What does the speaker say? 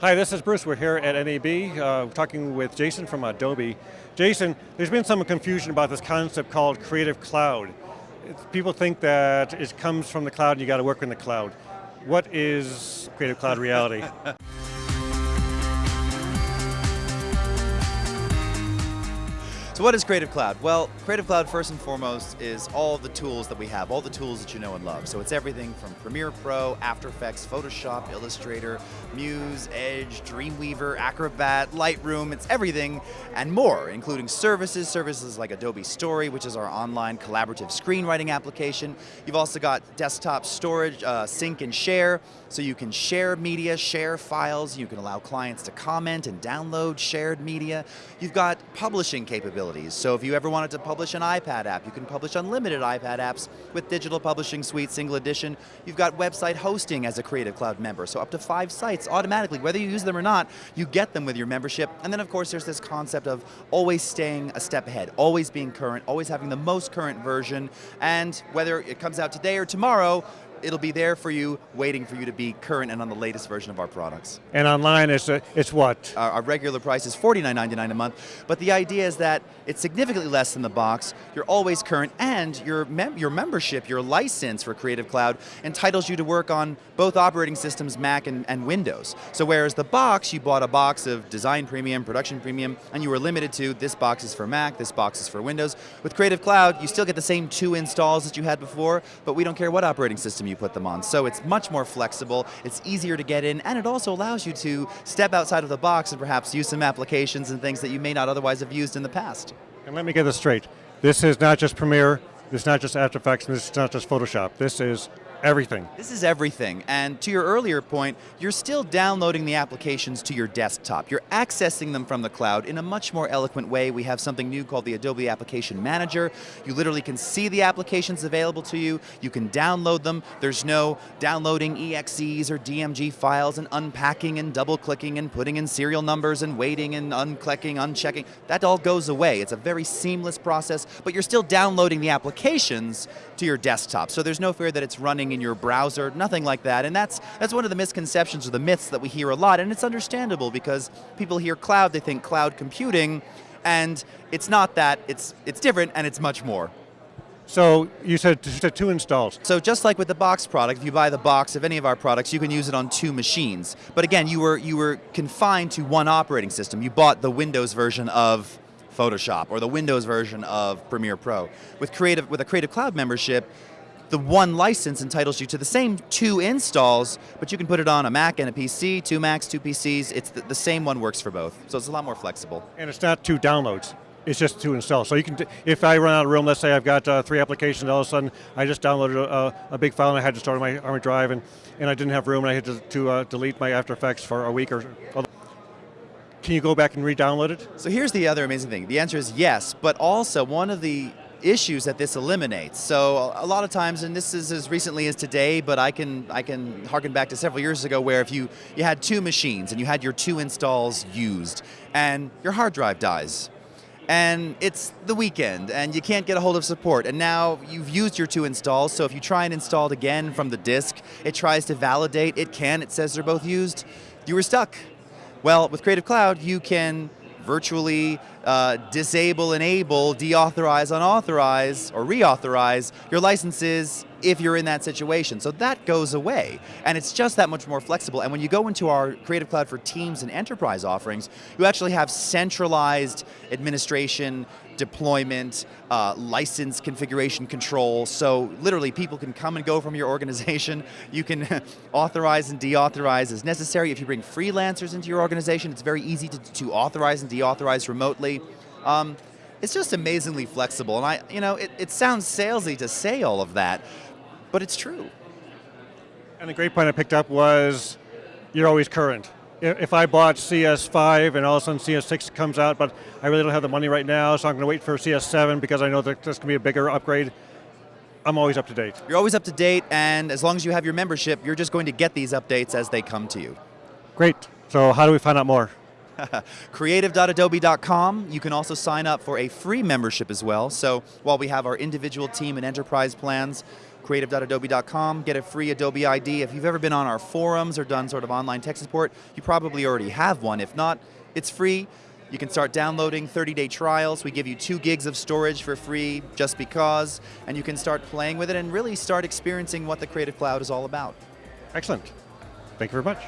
Hi, this is Bruce. We're here at NAB uh, talking with Jason from Adobe. Jason, there's been some confusion about this concept called Creative Cloud. People think that it comes from the cloud and you got to work in the cloud. What is Creative Cloud reality? So what is Creative Cloud? Well, Creative Cloud first and foremost is all the tools that we have, all the tools that you know and love. So it's everything from Premiere Pro, After Effects, Photoshop, Illustrator, Muse, Edge, Dreamweaver, Acrobat, Lightroom, it's everything and more, including services, services like Adobe Story, which is our online collaborative screenwriting application. You've also got desktop storage, uh, sync and share, so you can share media, share files, you can allow clients to comment and download shared media. You've got publishing capabilities capabilities. So if you ever wanted to publish an iPad app, you can publish unlimited iPad apps with Digital Publishing Suite Single Edition. You've got website hosting as a Creative Cloud member, so up to five sites automatically, whether you use them or not, you get them with your membership. And then of course there's this concept of always staying a step ahead, always being current, always having the most current version, and whether it comes out today or tomorrow, it'll be there for you, waiting for you to be current and on the latest version of our products. And online, it's, uh, it's what? Our, our, regular price is $49.99 a month, but the idea is that it's significantly less than the box, you're always current, and your, mem your membership, your license for Creative Cloud entitles you to work on both operating systems, Mac and, and Windows. So whereas the box, you bought a box of Design Premium, Production Premium, and you were limited to this box is for Mac, this box is for Windows. With Creative Cloud, you still get the same two installs that you had before, but we don't care what operating system you put them on. So it's much more flexible, it's easier to get in, and it also allows you to step outside of the box and perhaps use some applications and things that you may not otherwise have used in the past. And let me get this straight. This is not just Premiere, this is not just After Effects, and this is not just Photoshop. This is Everything. This is everything, and to your earlier point, you're still downloading the applications to your desktop. You're accessing them from the cloud in a much more eloquent way. We have something new called the Adobe Application Manager. You literally can see the applications available to you, you can download them, there's no downloading EXEs or DMG files and unpacking and double clicking and putting in serial numbers and waiting and unclicking, unchecking. That all goes away. It's a very seamless process, but you're still downloading the applications to your desktop, so there's no fear that it's running in your browser, nothing like that. And that's, that's one of the misconceptions or the myths that we hear a lot, and it's understandable because people hear cloud, they think cloud computing, and it's not that, it's, it's different and it's much more. So you said, you said two installs. So just like with the box product, if you buy the box of any of our products, you can use it on two machines. But again, you were, you were confined to one operating system. You bought the Windows version of Photoshop or the Windows version of Premiere Pro. With, creative, with a Creative Cloud membership, the one license entitles you to the same two installs, but you can put it on a Mac and a PC, two Macs, two PCs, it's the, the same one works for both. So it's a lot more flexible. And it's not two downloads it's just two installs. So you can, if I run out of room, let's say I've got uh, three applications, all of a sudden I just downloaded a, a, big file and I had to start on my, on my drive and, and I didn't have room and I had to, to uh, delete my After Effects for a week or can you go back and re-download it? So here's the other amazing thing. The answer is yes, but also one of the issues that this eliminates. So a lot of times, and this is as recently as today, but I can I can harken back to several years ago where if you, you had two machines and you had your two installs used and your hard drive dies, and it's the weekend and you can't get a hold of support and now you've used your two installs so if you try and install it again from the disk it tries to validate it can it says they're both used you were stuck well with Creative Cloud you can virtually uh, disable, enable, deauthorize, unauthorize, or reauthorize your licenses if you're in that situation. So that goes away, and it's just that much more flexible. And when you go into our Creative Cloud for Teams and Enterprise offerings, you actually have centralized administration, deployment, uh, license configuration control, so literally people can come and go from your organization, you can authorize and deauthorize as necessary. If you bring freelancers into your organization, it's very easy to, to authorize and deauthorize remotely. Um, it's just amazingly flexible, and I, you know, it, it sounds salesy to say all of that, but it's true. And the great point I picked up was, you're always current. If I bought CS5 and all of a sudden CS6 comes out, but I really don't have the money right now, so I'm going to wait for CS7 because I know that there's going to be a bigger upgrade, I'm always up to date. You're always up to date, and as long as you have your membership, you're just going to get these updates as they come to you. Great. So how do we find out more? Creative.adobe.com. You can also sign up for a free membership as well. So while we have our individual team and enterprise plans, creative.adobe.com, get a free Adobe ID. If you've ever been on our forums or done sort of online tech support, you probably already have one. If not, it's free. You can start downloading 30-day trials. We give you two gigs of storage for free just because, and you can start playing with it and really start experiencing what the Creative Cloud is all about. Excellent. Thank you very much.